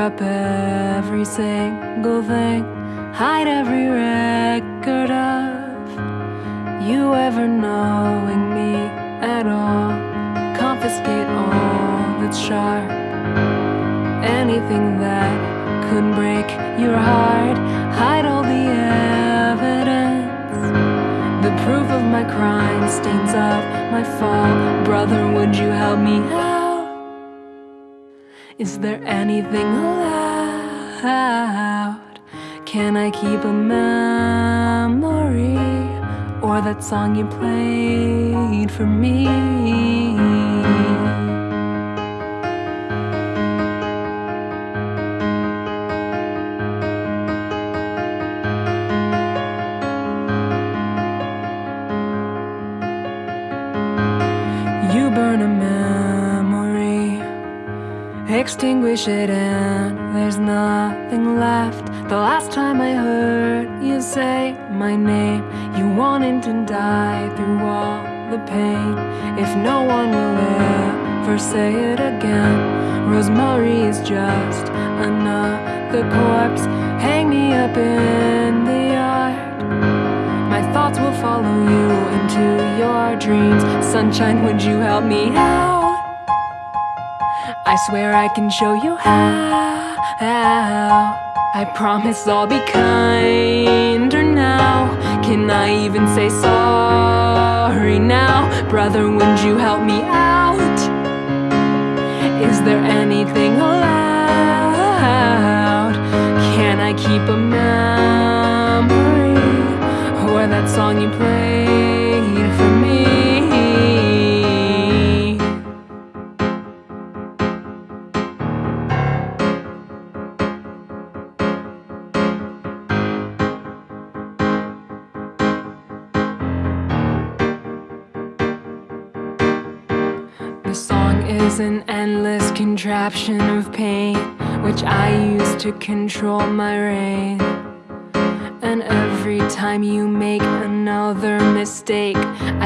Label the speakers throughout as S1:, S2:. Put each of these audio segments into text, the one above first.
S1: up every single thing, hide every record of you ever knowing me at all, confiscate all that's sharp, anything that could break your heart, hide all the evidence, the proof of my crime, stains of my fall. Brother, would you help me? Is there anything allowed? Can I keep a memory or that song you played for me? Extinguish it, and there's nothing left. The last time I heard you say my name, you wanted to die through all the pain. If no one will ever say it again, Rosemary is just another corpse. Hang me up in the yard. My thoughts will follow you into your dreams. Sunshine, would you help me out? I swear I can show you how. I promise I'll be kinder now. Can I even say sorry now? Brother, would you help me out? Is there anything allowed? Can I keep a memory? Or that song you played to control my reign. And every time you make another mistake,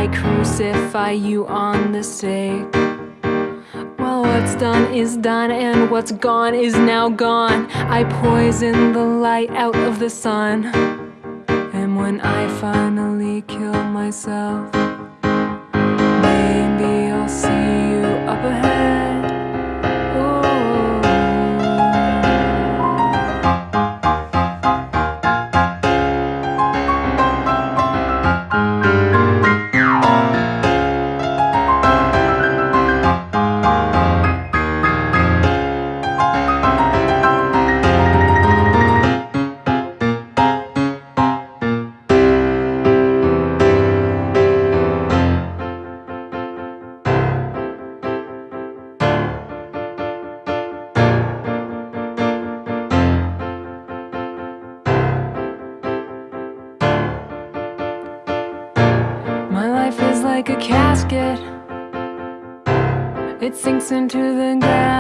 S1: I crucify you on the stake. Well, what's done is done, and what's gone is now gone. I poison the light out of the sun. And when I finally kill myself, maybe I'll see you up ahead. Like a casket. It sinks into the ground.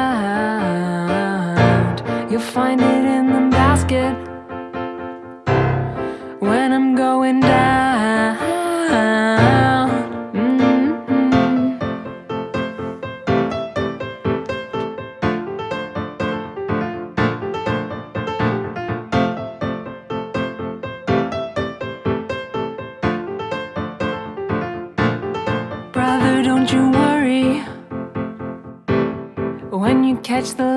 S1: You'll find it in the basket when I'm going down. Catch the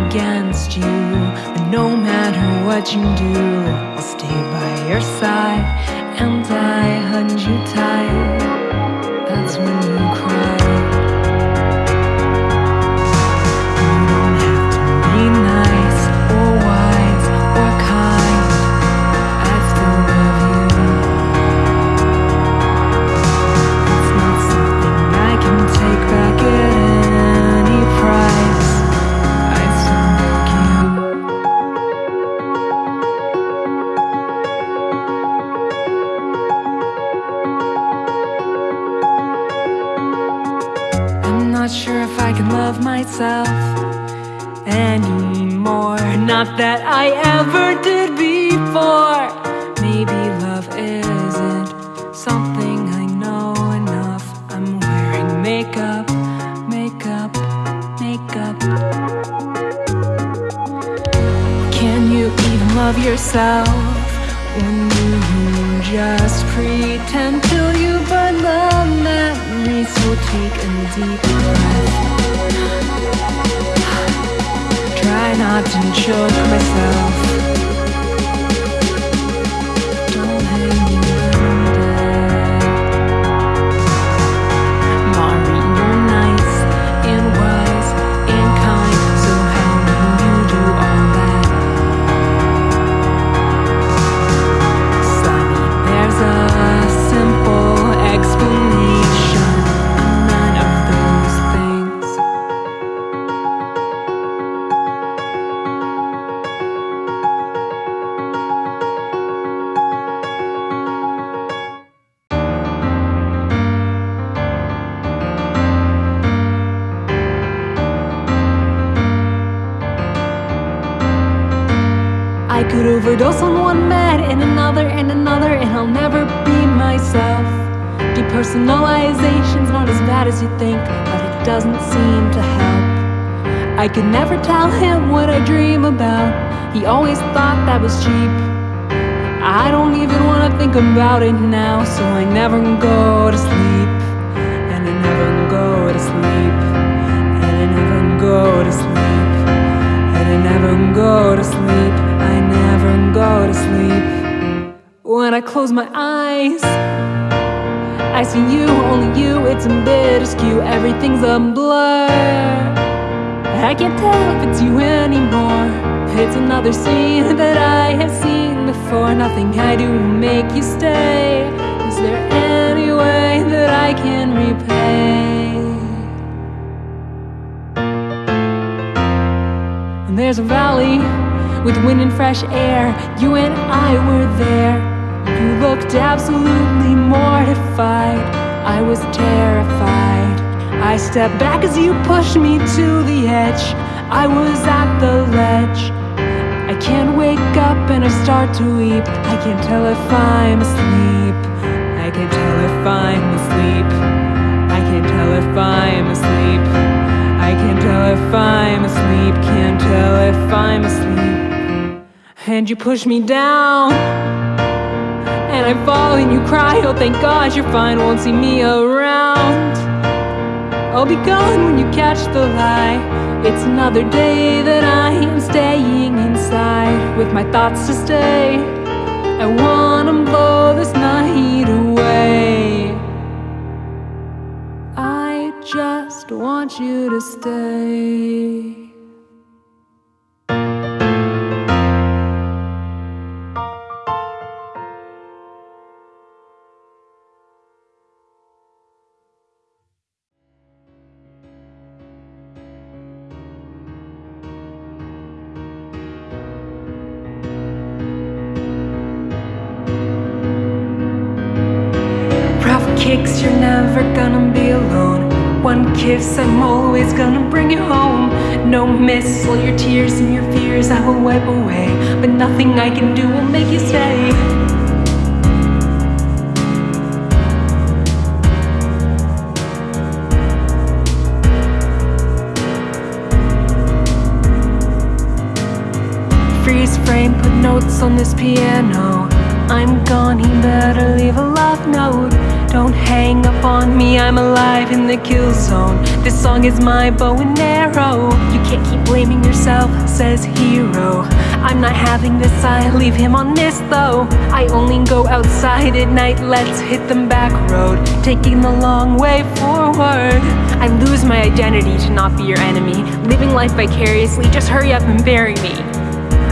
S1: against you, but no matter what you do, I'll stay by your side. And I hugged you tight. I could never tell him what I dream about. He always thought that was cheap. I don't even wanna think about it now, so I never go to sleep. And I never go to sleep. And I never go to sleep. And I never go to sleep. I never go to sleep. When I close my eyes, I see you, only you. It's a bit askew. Everything's a blur. I can't tell if it's you anymore. It's another scene that I have seen before. Nothing I do will make you stay. Is there any way that I can repay? And there's a valley with wind and fresh air. You and I were there. You looked absolutely mortified. I was terrified. I stepped back as you pushed me to the edge. I was at the ledge. I can't wake up and I start to weep. I can't tell if I'm asleep. I can't tell if I'm asleep. I can't tell if I'm asleep. I can't tell if I'm asleep. Can't tell if I'm asleep. And you push me down. And I fall and you cry. Oh, thank God you're fine. Won't see me around. I'll be gone when you catch the lie. It's another day that I am staying inside with my thoughts to stay. I wanna blow this night away. I just want you to stay. Kicks, you're never gonna be alone. One kiss, I'm always gonna bring you home. no miss. All your tears and your fears I will wipe away. But nothing I can do will make you stay. freeze frame, put notes on this piano. I'm gone, he better leave a love note. Don't hang up on me, I'm alive in the kill zone. This song is my bow and arrow. You can't keep blaming yourself, says hero. I'm not having this, I leave him on this though. I only go outside at night, let's hit the back road. Taking the long way forward. I lose my identity to not be your enemy. Living life vicariously, just hurry up and bury me.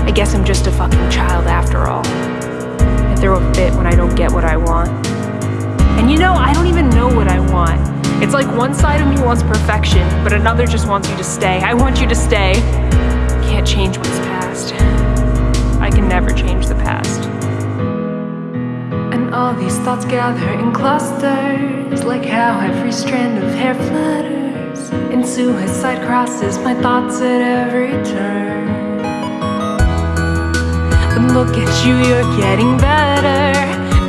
S1: I guess I'm just a fucking child after all. I throw a fit when I don't get what I want. And you know, I don't even know what I want. It's like one side of me wants perfection, but another just wants you to stay. I want you to stay. Can't change what's past. I can never change the past. And all these thoughts gather in clusters, like how every strand of hair flutters. And suicide crosses my thoughts at every turn. But look at you, you're getting better.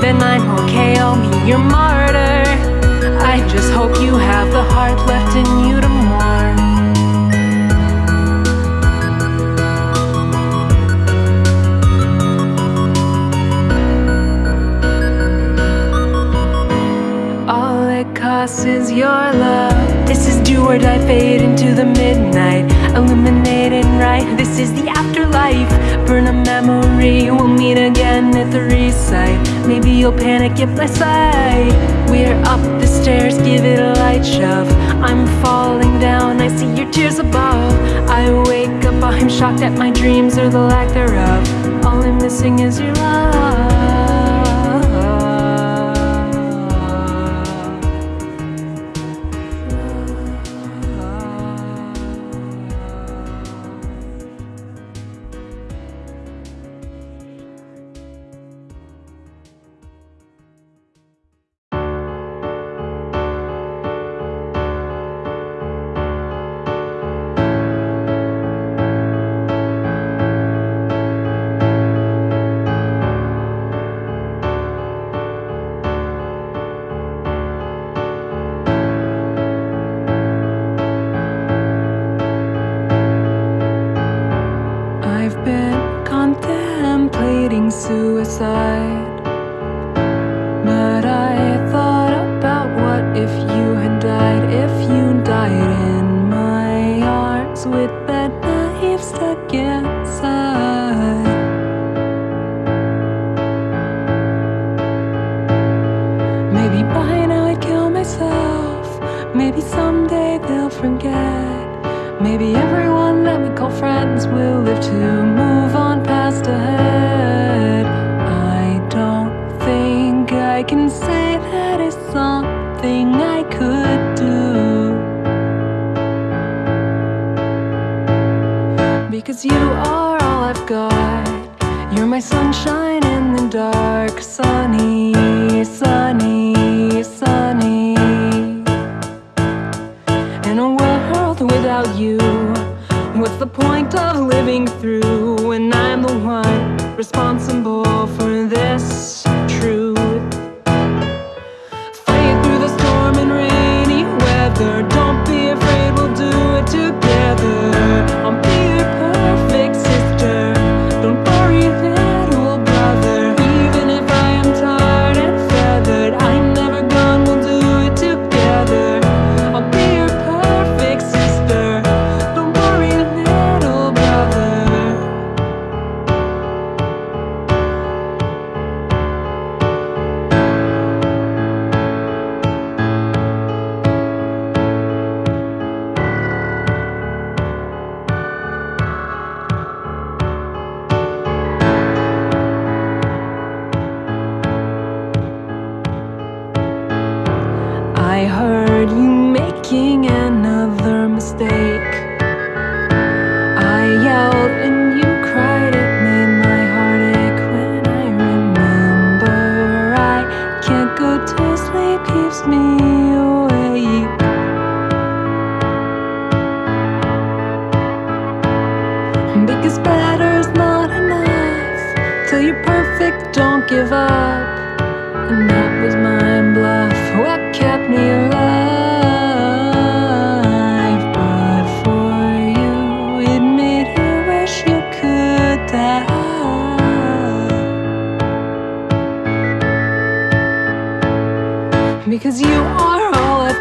S1: Then I'm okay, I'll meet your martyr. I just hope you have the heart left in you to mourn. All it costs is your love. This is do or die, fade into the midnight. Illuminated right, this is the afterlife. Burn a memory, we'll meet again at the recite. Maybe you'll panic if I say We're up the stairs, give it a light shove. I'm falling down, I see your tears above. I wake up, I'm shocked at my dreams or the lack thereof. All I'm missing is your love.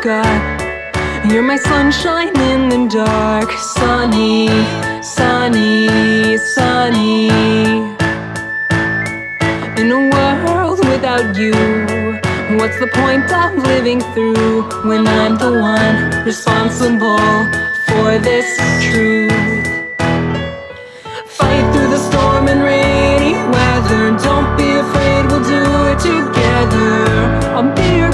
S1: You're my sunshine in the dark, sunny, sunny, sunny. In a world without you, what's the point of living through when I'm the one responsible for this truth? Fight through the storm and rainy weather. Don't be afraid, we'll do it together. I'll be your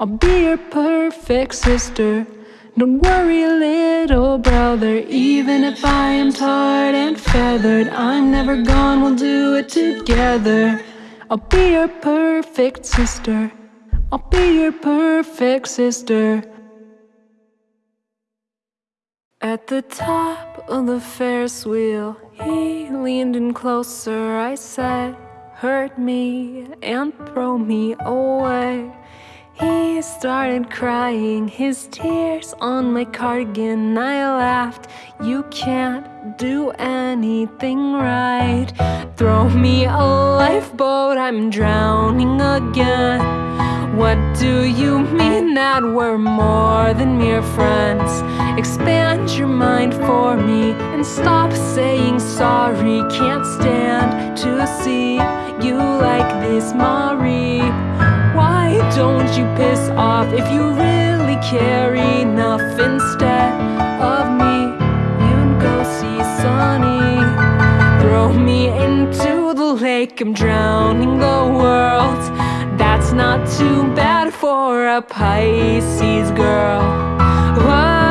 S1: I'll be your perfect sister. Don't worry, little brother. Even if I am tarred and feathered, I'm never gone, we'll do it together. I'll be your perfect sister. I'll be your perfect sister. At the top of the Ferris wheel, he leaned in closer. I said, Hurt me and throw me away. He started crying, his tears on my cardigan. I laughed, You can't do anything right. Throw me a lifeboat, I'm drowning again. What do you mean that we're more than mere friends? Expand your mind for me and stop saying sorry. Can't stand to see you like this, Mari. Don't you piss off if you really care enough? Instead of me, you can go see Sunny. Throw me into the lake, I'm drowning the world. That's not too bad for a Pisces girl. My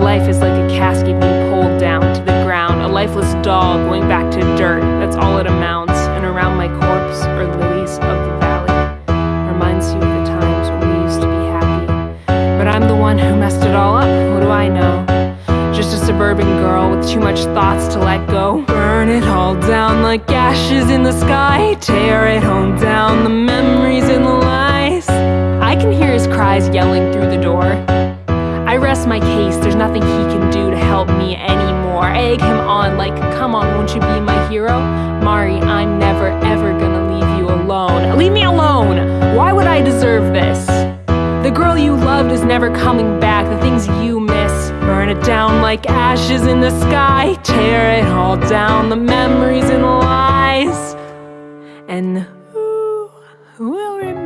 S1: life is like a casket being pulled down to the ground, a lifeless doll going back to dirt. That's all it amounts. And around my corpse are lilies of the valley. Reminds you of the times when we used to be happy. But I'm the one who messed it all up. What do I know? Just a suburban girl with too much thoughts to let go. Burn it all down like ashes in the sky. Tear it all down, the memories and the lies. I can hear his cries yelling through the door. I rest my case, there's nothing he can do to help me anymore. Egg him on, like, come on, won't you be my hero? Mari, I'm never ever gonna leave you alone. Leave me alone! Why would I deserve this? The girl you loved is never coming back, the things you miss. Burn it down like ashes in the sky. Tear it all down, the memories and the lies. And who will remember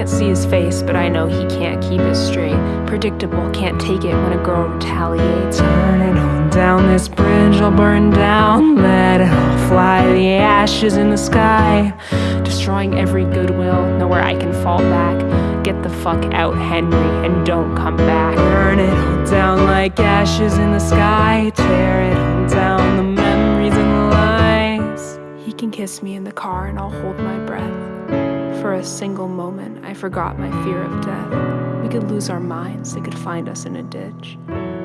S1: can't see his face, but I know he can't keep it straight. Predictable, can't take it when a girl retaliates. Turn it on down this bridge, I'll burn down. Let it all fly, the ashes in the sky. Destroying every goodwill, nowhere I can fall back. Get the fuck out, Henry, and don't come back. Burn it all down like ashes in the sky. Tear it all down, the memories and the lies. He can kiss me in the car, and I'll hold my breath. For a single moment, I forgot my fear of death. We could lose our minds, they could find us in a ditch.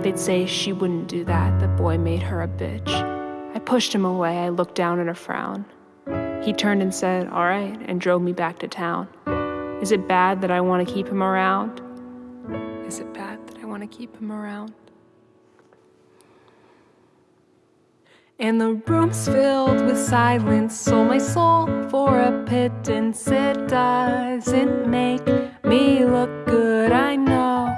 S1: They'd say she wouldn't do that, the boy made her a bitch. I pushed him away, I looked down at a frown. He turned and said, All right, and drove me back to town. Is it bad that I want to keep him around? Is it bad that I want to keep him around? And the room's filled with silence, sold my soul for a pittance. It doesn't make me look good, I know.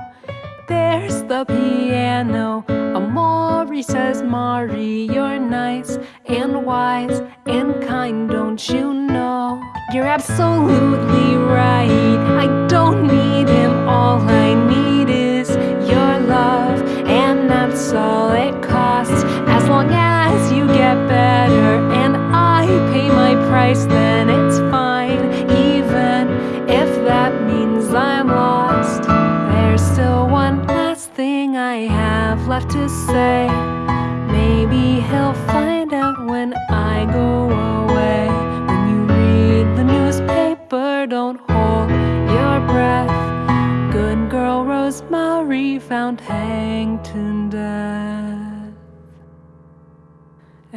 S1: There's the piano. Omori says, Mari, you're nice and wise and kind, don't you know? You're absolutely right. I don't need him, all I need is your love, and that's all it costs. As long as you get better and I pay my price, then it's fine, even if that means I'm lost. There's still one last thing I have left to say.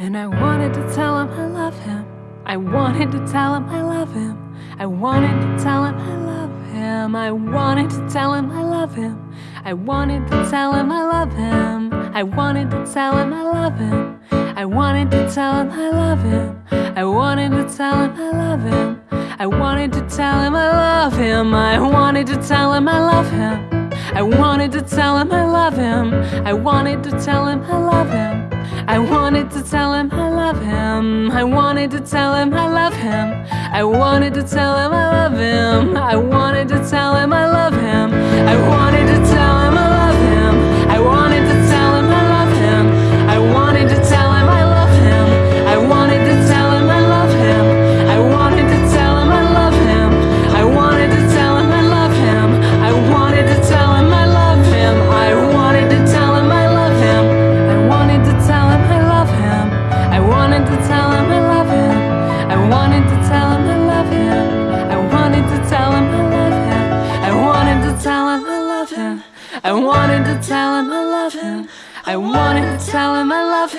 S1: And I wanted to tell him I love him. I wanted to tell him I love him. I wanted to tell him I love him. I wanted to tell him I love him. I wanted to tell him I love him. I wanted to tell him I love him. I wanted to tell him I love him. I wanted to tell him I love him. I wanted to tell him I love him. I wanted to tell him I love him. I wanted to tell him I love him. I wanted to tell him I love him. I wanted to tell him I love him. I wanted to tell him I love him. I wanted to tell him I love him. I wanted to tell him I love him. I wanted to tell him I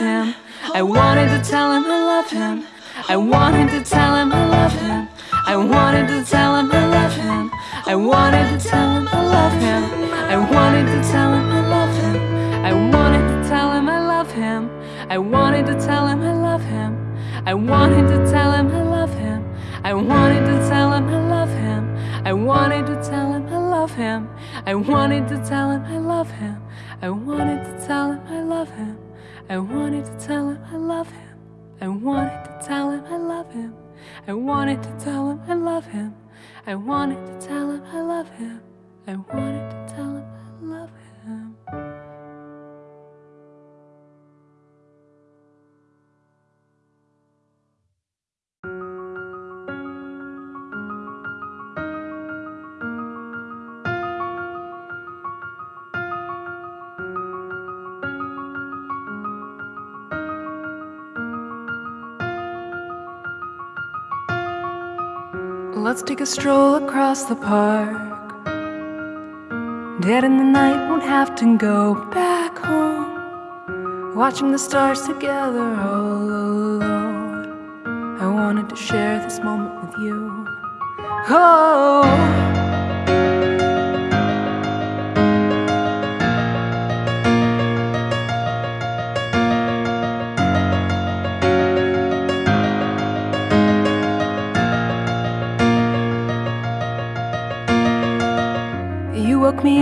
S1: him I wanted to tell him I love him. I wanted to tell him I love him. I wanted to tell him I love him. I wanted to tell him I love him. I wanted to tell him I love him. I wanted to tell him I love him. I wanted to tell him I love him. I wanted to tell him I love him. I wanted to tell him I love him. I wanted to tell him I love him. I wanted to tell him I love him. Let's take a stroll across the park. Dead in the night, won't have to go back home. Watching the stars together all alone. I wanted to share this moment with you. Oh.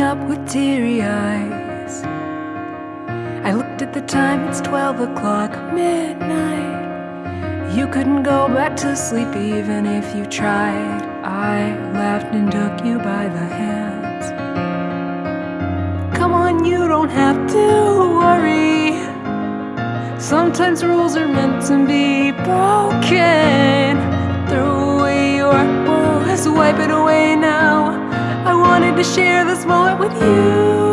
S1: Up with teary eyes. I looked at the time, it's 12 o'clock, midnight. You couldn't go back to sleep even if you tried. I laughed and took you by the hands. Come on, you don't have to worry. Sometimes rules are meant to be broken. Throw away your woes, wipe it away now. To share this moment with you.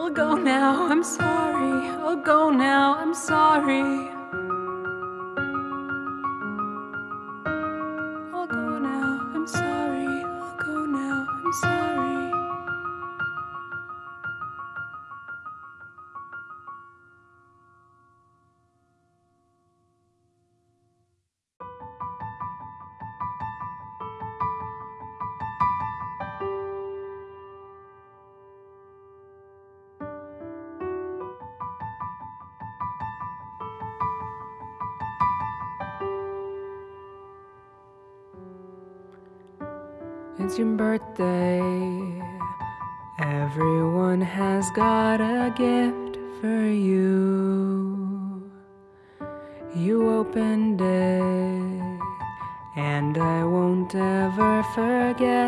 S1: I'll go now, I'm sorry. I'll go now, I'm sorry. Your birthday. Everyone has got a gift for you. You opened it, and I won't ever forget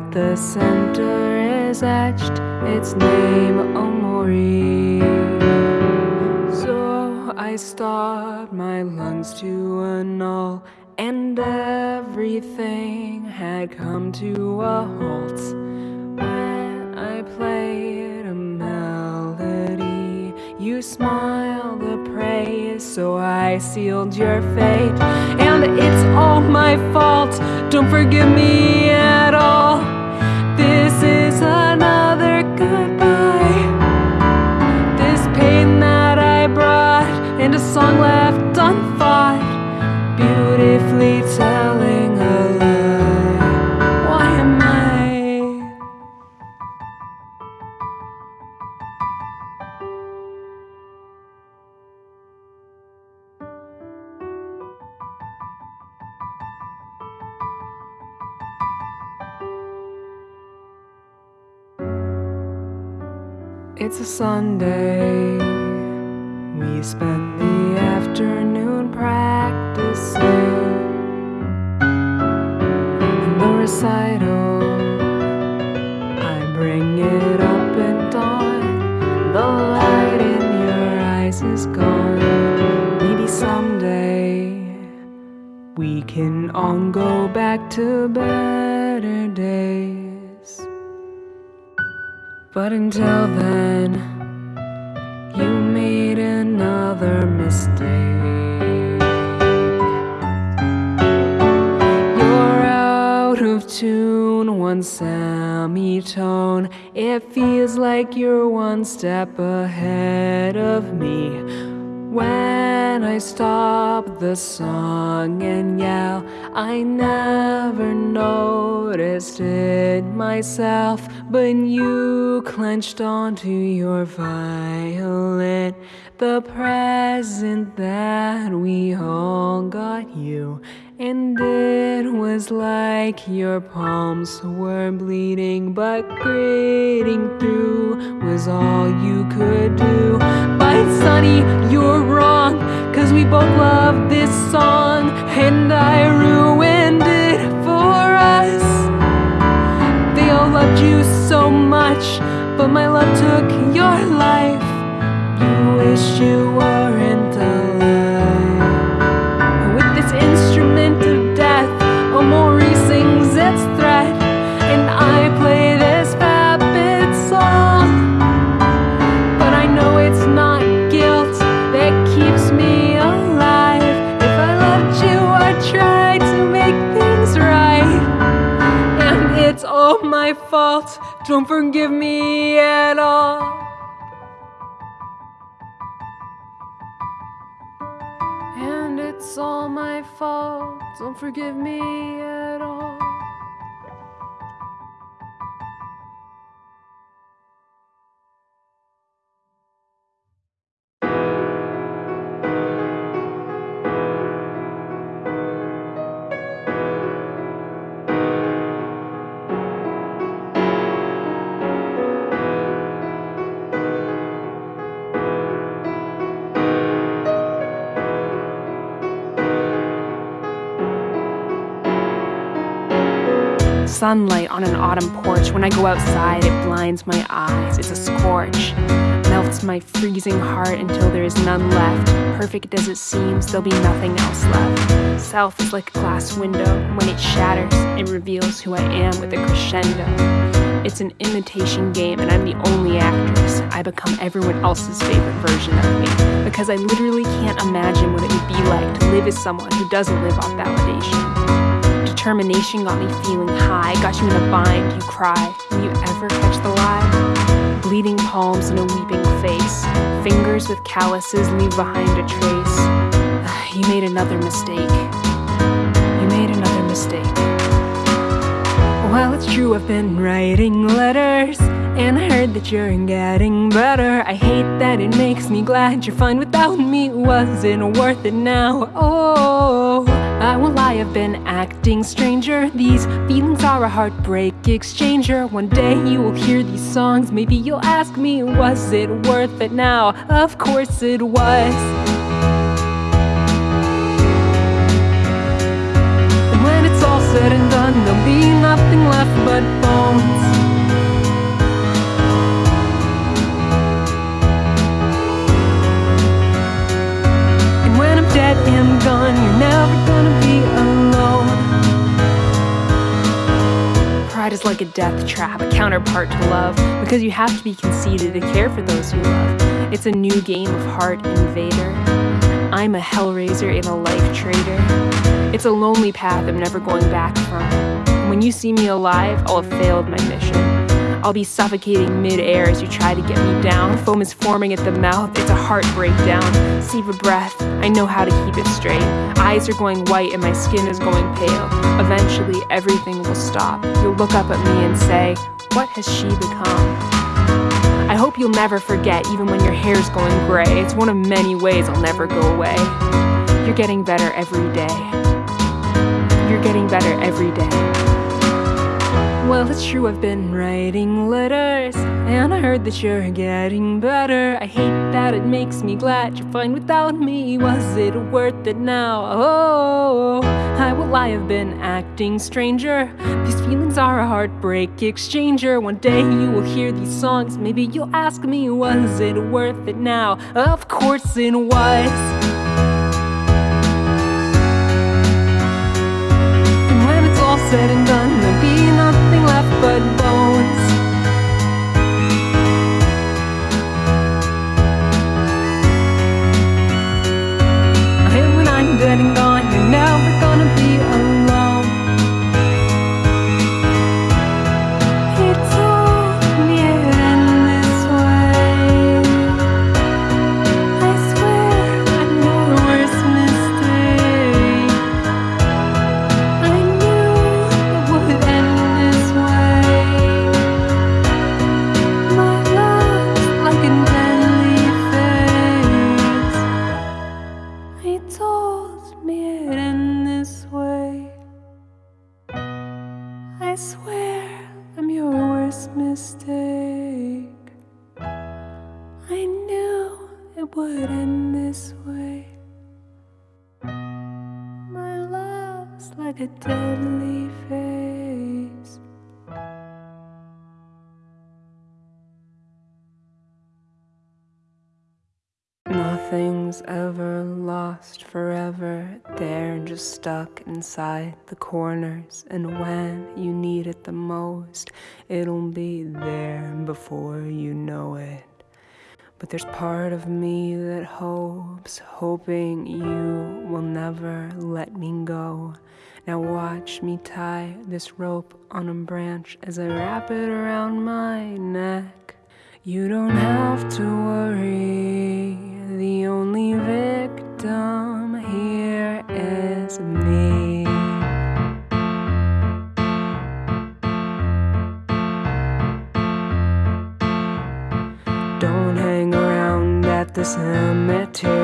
S1: at the center is etched its name, Omori. So I stopped my lungs to a null, and everything had come to a halt when I played a melody. You smiled a praise, so I sealed your fate. And it's all my fault, don't forgive me at all. Song left unfought, beautifully telling It's a Sunday. We spend the afternoon practicing the recital. I bring it up at dawn. The light in your eyes is gone. Maybe someday we can all go back to better days. But until then, one semitone. It feels like you're one step ahead of me. When I stop the song and yell, I never noticed it myself, but you clenched onto your violin. The present that we all got you, and it was like your palms were bleeding, but gritting through was all you could do. But Sunny, you're wrong, cause we both love this song, and I ruined it for us. They all loved you so much, but my love took your life. You wish you weren't Don't forgive me at all.
S2: Sunlight on an autumn porch. When I go outside, it blinds my eyes. It's a scorch. Melts my freezing heart until there is none left. Perfect as it seems, there'll be nothing else left. Self is like a glass window. When it shatters, it reveals who I am with a crescendo. It's an imitation game, and I'm the only actress. I become everyone else's favorite version of me because I literally can't imagine what it would be like to live as someone who doesn't live off validation determination got me feeling high. Got you in a bind, you cry. Will you ever catch the lie? Bleeding palms and a weeping face. Fingers with calluses leave behind a trace. You made another mistake. You made another mistake.
S1: Well, it's true, I've been writing letters. And I heard that you're getting better. I hate that it makes me glad you're fine without me. Wasn't worth it now? Oh. I won't lie, I've been acting stranger. These feelings are a heartbreak exchanger. One day you will hear these songs, maybe you'll ask me, was it worth it now? Of course it was. And when it's all said and done, there'll be nothing left but bones. I'm gone, you're never gonna be alone.
S2: Pride is like a death trap, a counterpart to love, because you have to be conceited to care for those you love. It's a new game of heart invader. I'm a hellraiser and a life trader. It's a lonely path I'm never going back from. When you see me alive, I'll have failed my mission. I'll be suffocating mid-air as you try to get me down. Foam is forming at the mouth, it's a heart breakdown. Save a breath, I know how to keep it straight. Eyes are going white and my skin is going pale. Eventually, everything will stop. You'll look up at me and say, What has she become? I hope you'll never forget, even when your hair's going gray. It's one of many ways I'll never go away. You're getting better every day. You're getting better every day.
S1: Well, it's true, I've been writing letters, and I heard that you're getting better. I hate that it makes me glad you're fine without me. Was it worth it now? Oh, I will I have been acting stranger. These feelings are a heartbreak exchanger. One day you will hear these songs, maybe you'll ask me, was it worth it now? Of course it was. And when it's all said and done, but bones. And when I'm dead and gone, you're never gonna be
S2: stuck inside the corners, and when you need it the most, it'll be there before you know it.
S1: But there's part of me that hopes, hoping you will never let me go. Now watch me tie this rope on a branch as I wrap it around my neck. You don't have to worry, the only victim here is me. Don't hang around at the cemetery,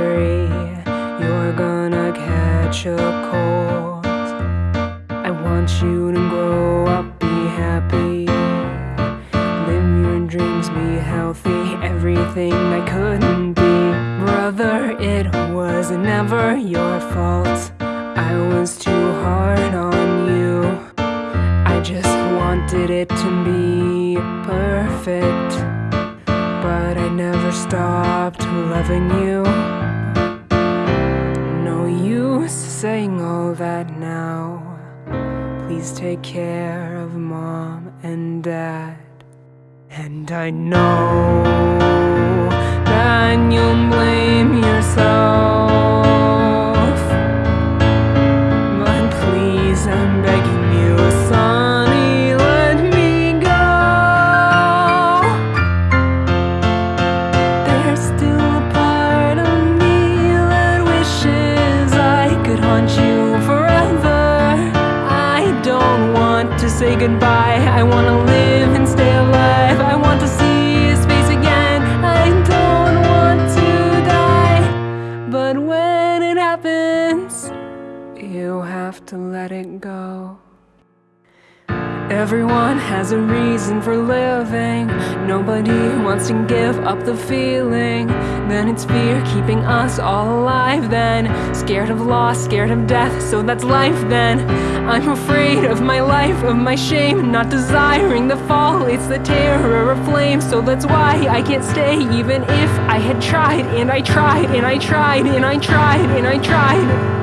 S1: Nobody wants to give up the feeling. Then it's fear keeping us all alive. Then scared of loss, scared of death. So that's life then. I'm afraid of my life, of my shame. Not desiring the fall, it's the terror of flame. So that's why I can't stay, even if I had tried. And I tried, and I tried, and I tried, and I tried.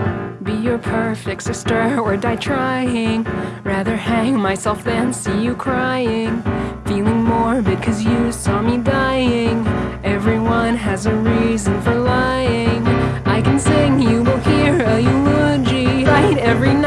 S1: Be your perfect sister or die trying. Rather hang myself than see you crying. Feeling cause you saw me dying. Everyone has a reason for lying. I can sing, you will hear a eulogy. Right every night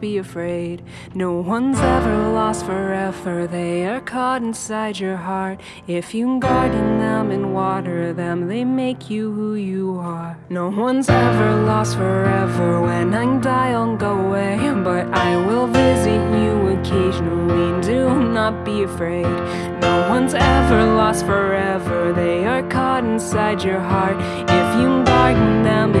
S1: be afraid. No one's ever lost forever, they are caught inside your heart. If you garden them and water them, they make you who you are. No one's ever lost forever, when I die I'll go away. But I will visit you occasionally, do not be afraid. No one's ever lost forever, they are caught inside your heart. If you garden them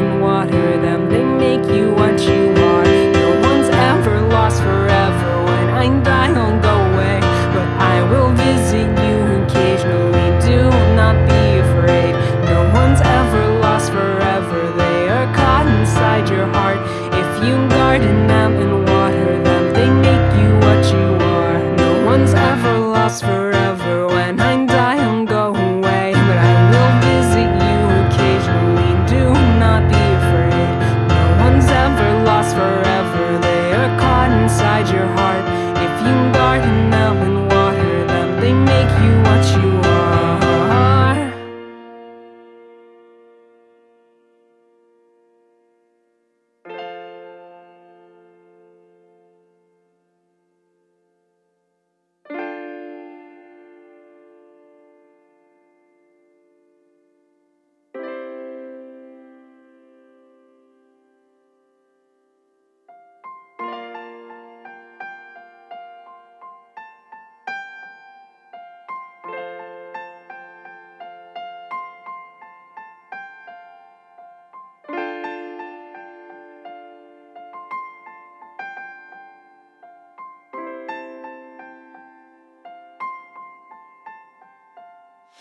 S1: house for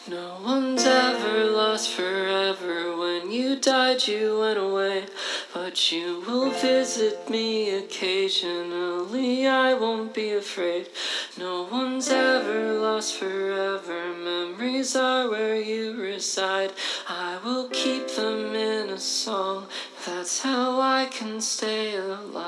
S3: No one's ever lost forever. When you died you went away. But you will visit me occasionally. I won't be afraid. No one's ever lost forever. Memories are where you reside. I will keep them in a song. That's how I can stay alive.